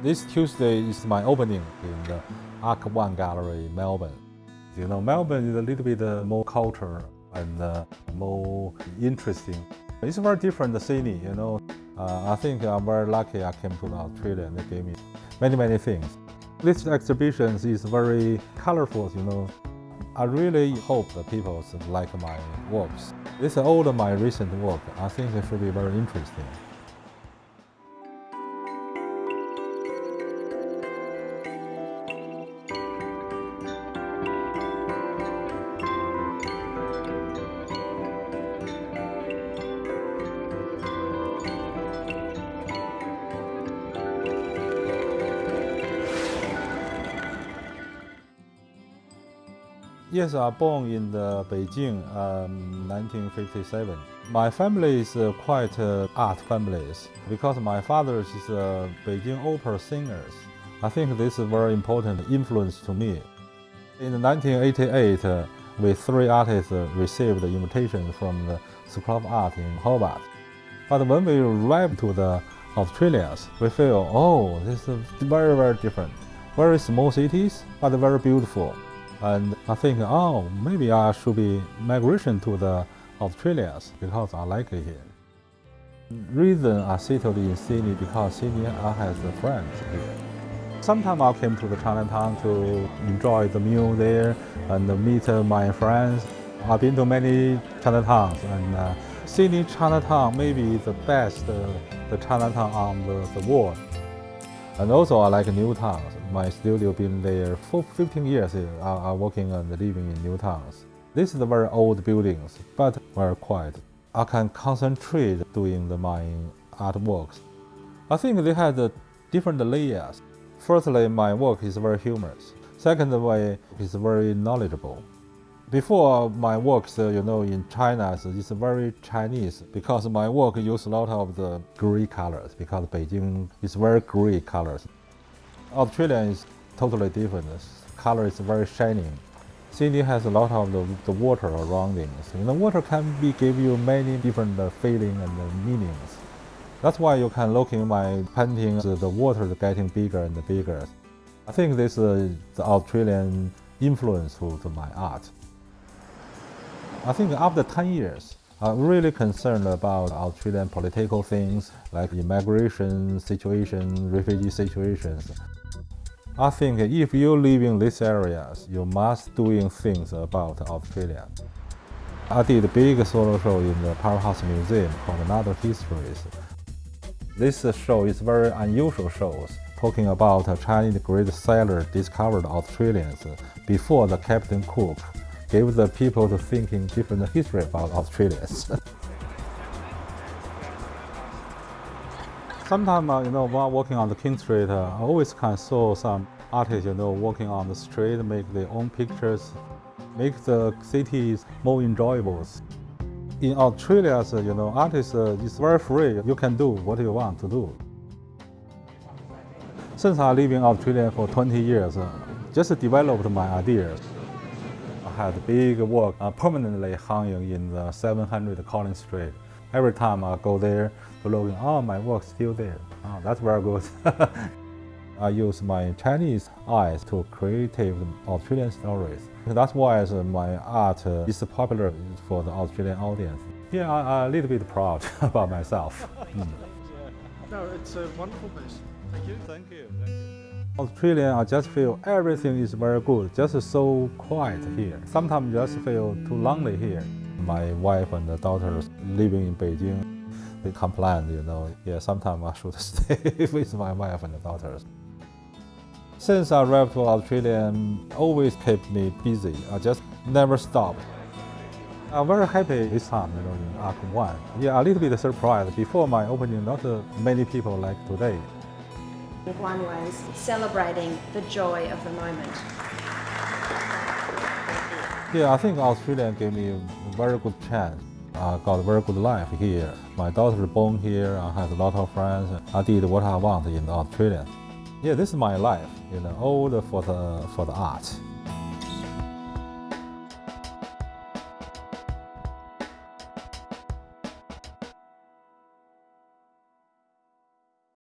This Tuesday is my opening in the Arc One Gallery, Melbourne. You know, Melbourne is a little bit uh, more culture and uh, more interesting. It's a very different city, you know. Uh, I think I'm very lucky I came to Australia and they gave me many, many things. This exhibition is very colorful, you know. I really hope that people like my works. This is all my recent work. I think it should be very interesting. Yes, I born in the Beijing, um, 1957. My family is uh, quite uh, art families because my father is a Beijing opera singer. I think this is very important influence to me. In 1988, uh, we three artists uh, received the invitation from the School of Art in Hobart. But when we arrived to the Australia, we feel, oh, this is very, very different. Very small cities, but very beautiful. And I think, oh, maybe I should be migration to the Australia because I like it here. Reason I settled in Sydney because Sydney I have friends here. Sometimes I came to the Chinatown to enjoy the meal there and meet my friends. I've been to many Chinatowns and uh, Sydney Chinatown may be the best uh, the Chinatown on the, the world. And also I like Newtowns. My studio been there for 15 years. Uh, I, am working and living in Newtowns. This is very old buildings, but very quiet. I can concentrate doing the, my artworks. I think they had uh, different layers. Firstly, my work is very humorous. Second way, it's very knowledgeable. Before my works, you know, in China, it's very Chinese because my work uses a lot of the gray colors because Beijing is very gray colors. Australia is totally different. Color is very shining. Sydney has a lot of the, the water around it. So the water can be give you many different uh, feelings and uh, meanings. That's why you can look in my paintings, the water is getting bigger and bigger. I think this is the Australian influence to, to my art. I think after 10 years, I'm really concerned about Australian political things like immigration situation, refugee situations. I think if you live in these areas, you must doing things about Australia. I did a big solo show in the Powerhouse Museum called Another Histories. This show is very unusual show, talking about a Chinese great sailor discovered Australians before the Captain Cook gave the people to thinking different history about Australians. Sometimes, uh, you know, while walking on the King Street, uh, I always can saw some artists, you know, walking on the street, make their own pictures, make the cities more enjoyable. In Australia, you know, artists uh, is very free. You can do what you want to do. Since I live in Australia for 20 years, uh, just developed my ideas. I had big work uh, permanently hanging in the 700 Collins Street. Every time I go there to look, oh, my work's still there. Oh, that's very good. I use my Chinese eyes to create Australian stories. That's why my art is popular for the Australian audience. Yeah, I, am a little bit proud about myself. mm. No, it's a wonderful piece. Thank you. Thank you. Thank you. Australia, I just feel everything is very good, just so quiet here. Sometimes just feel too lonely here. My wife and the daughters living in Beijing, they complain, you know, yeah, sometimes I should stay with my wife and the daughters. Since I arrived to Australia, um, always kept me busy. I just never stopped. I'm very happy this time, you know, in Arc 1. Yeah, a little bit surprised. Before my opening, not uh, many people like today. One way celebrating the joy of the moment. Yeah, I think Australia gave me a very good chance. I got a very good life here. My daughter is born here. I have a lot of friends. I did what I want in Australia. Yeah, this is my life. You know, all for the for the art.